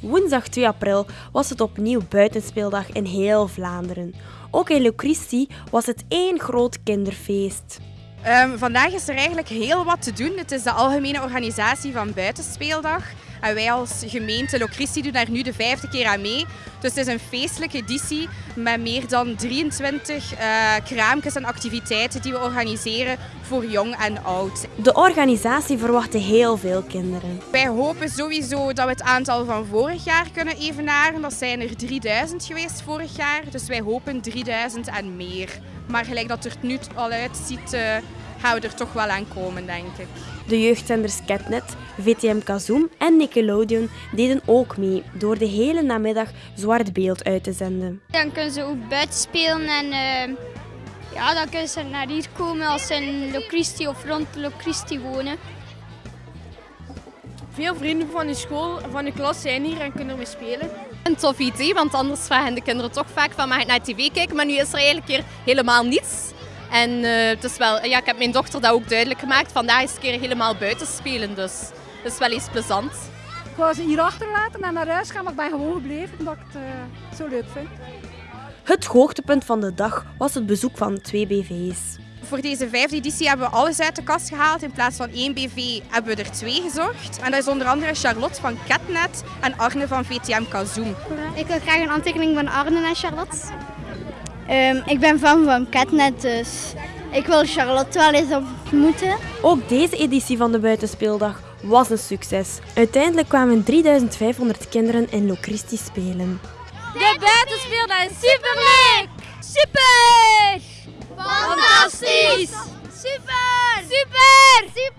Woensdag 2 april was het opnieuw buitenspeeldag in heel Vlaanderen. Ook in Locristi was het één groot kinderfeest. Um, vandaag is er eigenlijk heel wat te doen. Het is de algemene organisatie van Buitenspeeldag. En wij als gemeente Locristi doen daar nu de vijfde keer aan mee. Dus het is een feestelijke editie met meer dan 23 uh, kraampjes en activiteiten die we organiseren voor jong en oud. De organisatie verwachtte heel veel kinderen. Wij hopen sowieso dat we het aantal van vorig jaar kunnen evenaren. Dat zijn er 3000 geweest vorig jaar. Dus wij hopen 3000 en meer. Maar gelijk dat er nu al uitziet, uh, gaan we er toch wel aan komen, denk ik. De jeugdzenders Catnet, VTM Kazoom en Nickelodeon deden ook mee door de hele namiddag zwart beeld uit te zenden. Dan kunnen ze ook buiten spelen en uh, ja, dan kunnen ze naar hier komen als ze in Locristi of rond Locristi wonen. Veel vrienden van de school, van de klas zijn hier en kunnen we spelen. Een tof idee, want anders vragen de kinderen toch vaak van mag ik naar tv kijken, maar nu is er eigenlijk hier helemaal niets. En uh, het is wel, ja, ik heb mijn dochter dat ook duidelijk gemaakt. Vandaag is een keer helemaal buiten spelen, dus dat is wel iets plezant. Ik wou ze hier achterlaten en naar huis gaan, maar ik ben gewoon gebleven omdat ik het uh, zo leuk vind. Het hoogtepunt van de dag was het bezoek van twee BV's. Voor deze vijfde editie hebben we alles uit de kast gehaald. In plaats van één BV hebben we er twee gezocht. En dat is onder andere Charlotte van Catnet en Arne van VTM Kazoom. Ik wil graag een aantekening van Arne en Charlotte. Um, ik ben fan van Catnet, dus ik wil Charlotte wel eens ontmoeten. Ook deze editie van de Buitenspeeldag was een succes. Uiteindelijk kwamen 3500 kinderen in Locristi spelen. De Buitenspeeldag is superleuk! Super! Fantastisch! Super! Super! Super!